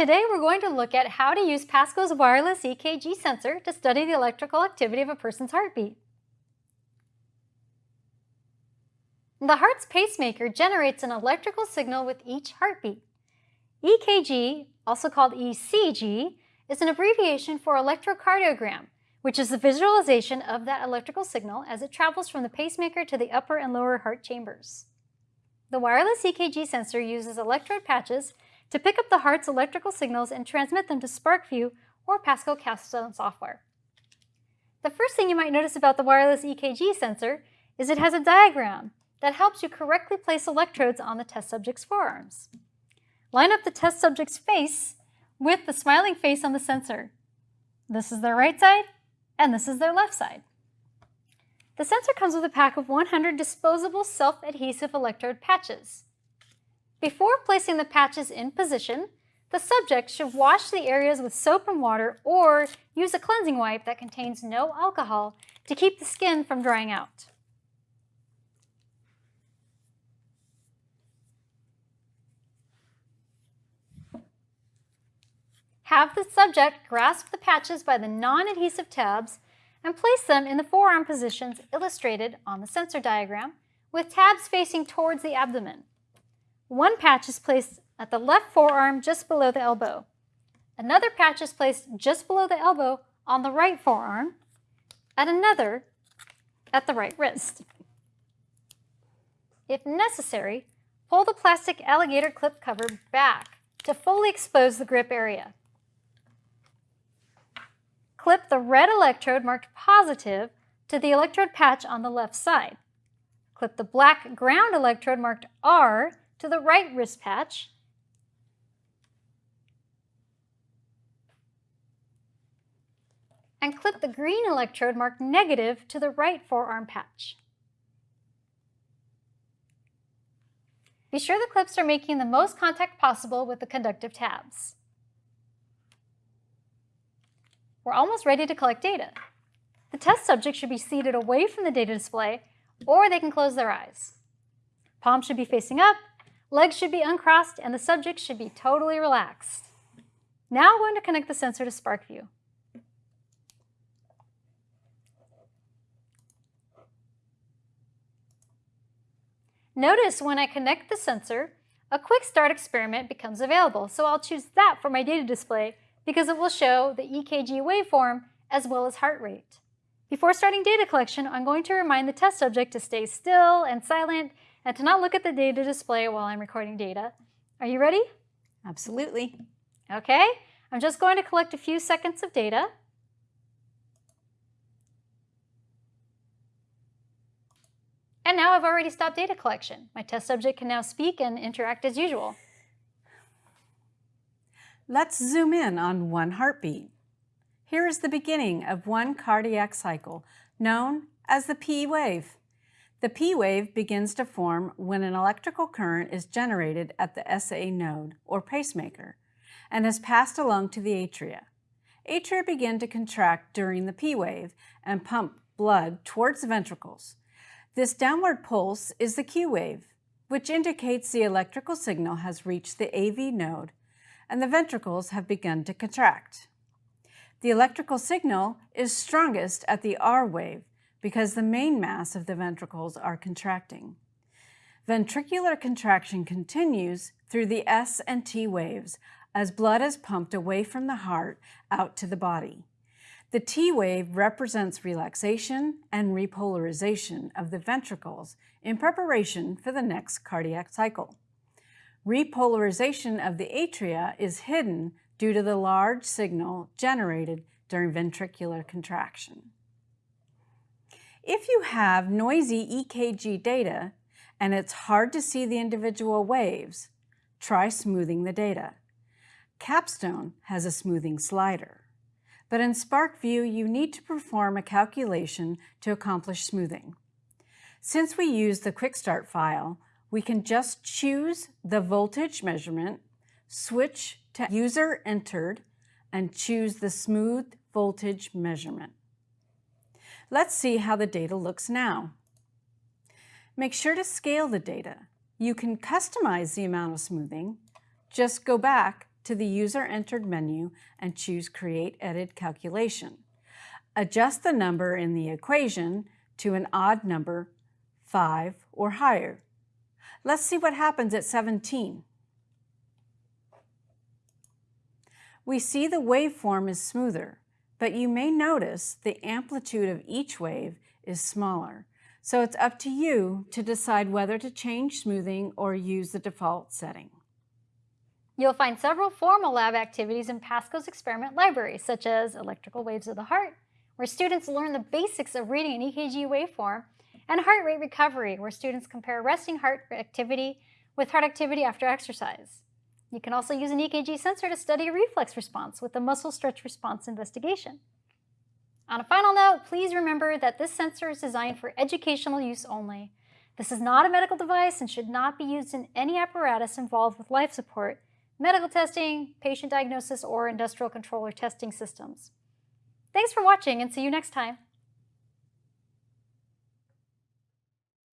Today we're going to look at how to use Pasco's wireless EKG sensor to study the electrical activity of a person's heartbeat. The heart's pacemaker generates an electrical signal with each heartbeat. EKG, also called ECG, is an abbreviation for electrocardiogram, which is the visualization of that electrical signal as it travels from the pacemaker to the upper and lower heart chambers. The wireless EKG sensor uses electrode patches to pick up the heart's electrical signals and transmit them to SPARKVUE or Pasco Capstone software. The first thing you might notice about the wireless EKG sensor is it has a diagram that helps you correctly place electrodes on the test subject's forearms. Line up the test subject's face with the smiling face on the sensor. This is their right side, and this is their left side. The sensor comes with a pack of 100 disposable self-adhesive electrode patches. Before placing the patches in position, the subject should wash the areas with soap and water or use a cleansing wipe that contains no alcohol to keep the skin from drying out. Have the subject grasp the patches by the non-adhesive tabs and place them in the forearm positions illustrated on the sensor diagram with tabs facing towards the abdomen. One patch is placed at the left forearm just below the elbow. Another patch is placed just below the elbow on the right forearm, and another at the right wrist. If necessary, pull the plastic alligator clip cover back to fully expose the grip area. Clip the red electrode marked positive to the electrode patch on the left side. Clip the black ground electrode marked R to the right wrist patch. And clip the green electrode marked negative to the right forearm patch. Be sure the clips are making the most contact possible with the conductive tabs. We're almost ready to collect data. The test subject should be seated away from the data display or they can close their eyes. Palms should be facing up, legs should be uncrossed, and the subject should be totally relaxed. Now I'm going to connect the sensor to SPARKVUE. Notice when I connect the sensor, a quick start experiment becomes available, so I'll choose that for my data display because it will show the EKG waveform as well as heart rate. Before starting data collection, I'm going to remind the test subject to stay still and silent and to not look at the data display while I'm recording data. Are you ready? Absolutely. Okay, I'm just going to collect a few seconds of data. And now I've already stopped data collection. My test subject can now speak and interact as usual. Let's zoom in on one heartbeat. Here is the beginning of one cardiac cycle, known as the P wave. The P wave begins to form when an electrical current is generated at the SA node, or pacemaker, and is passed along to the atria. Atria begin to contract during the P wave and pump blood towards the ventricles. This downward pulse is the Q wave, which indicates the electrical signal has reached the AV node and the ventricles have begun to contract. The electrical signal is strongest at the R wave because the main mass of the ventricles are contracting. Ventricular contraction continues through the S and T waves as blood is pumped away from the heart out to the body. The T wave represents relaxation and repolarization of the ventricles in preparation for the next cardiac cycle. Repolarization of the atria is hidden due to the large signal generated during ventricular contraction. If you have noisy EKG data and it's hard to see the individual waves, try smoothing the data. Capstone has a smoothing slider. But in SPARKVUE, you need to perform a calculation to accomplish smoothing. Since we use the Quick Start file, we can just choose the voltage measurement, switch to user entered, and choose the smooth voltage measurement. Let's see how the data looks now. Make sure to scale the data. You can customize the amount of smoothing. Just go back to the user entered menu and choose Create Edit Calculation. Adjust the number in the equation to an odd number, 5 or higher. Let's see what happens at 17. We see the waveform is smoother, but you may notice the amplitude of each wave is smaller. So it's up to you to decide whether to change smoothing or use the default setting. You'll find several formal lab activities in Pasco's experiment library, such as electrical waves of the heart, where students learn the basics of reading an EKG waveform, and heart rate recovery, where students compare resting heart activity with heart activity after exercise. You can also use an EKG sensor to study a reflex response with the muscle stretch response investigation. On a final note, please remember that this sensor is designed for educational use only. This is not a medical device and should not be used in any apparatus involved with life support, medical testing, patient diagnosis, or industrial controller testing systems. Thanks for watching and see you next time.